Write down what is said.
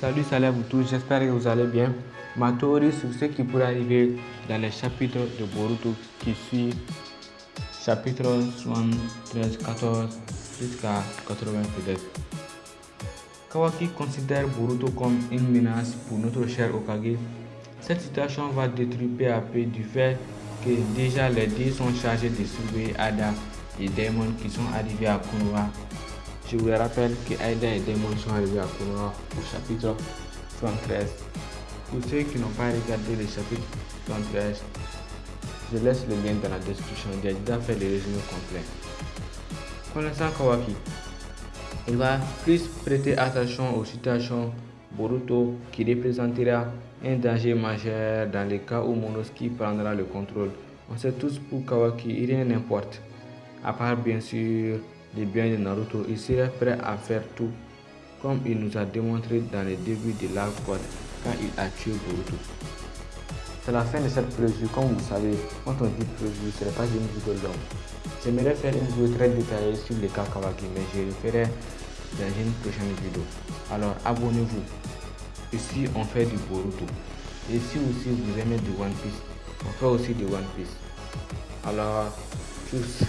Salut, salut à vous tous, j'espère que vous allez bien. Ma théorie sur ce qui pourrait arriver dans les chapitres de Boruto qui suit chapitre 73, 14 jusqu'à 80 peut-être. Kawaki considère Boruto comme une menace pour notre cher Okage. Cette situation va détruire peu à peu du fait que déjà les deux sont chargés de surveiller Ada et Daemon qui sont arrivés à Konoha je vous rappelle que Aida et Demon sont arrivés à Konoha au chapitre 73. Pour ceux qui n'ont pas regardé le chapitre 73, je laisse le lien dans la description. Déjà fait le résumé complet. Connaissant Kawaki, il va plus prêter attention aux situations Boruto qui représentera un danger majeur dans le cas où Monosuke prendra le contrôle. On sait tous pour Kawaki, rien n'importe. À part bien sûr les biens de Naruto, il serait prêt à faire tout comme il nous a démontré dans le début de l'arc quand il a tué Boruto. C'est la fin de cette preview. Comme vous savez, quand on dit preview, ce n'est pas une vidéo longue. J'aimerais faire une vidéo très détaillée sur les cas Kawaki, mais je le ferai dans une prochaine vidéo. Alors abonnez-vous. Ici, on fait du Boruto. Et si aussi vous aimez du One Piece, on fait aussi du One Piece. Alors, tchuss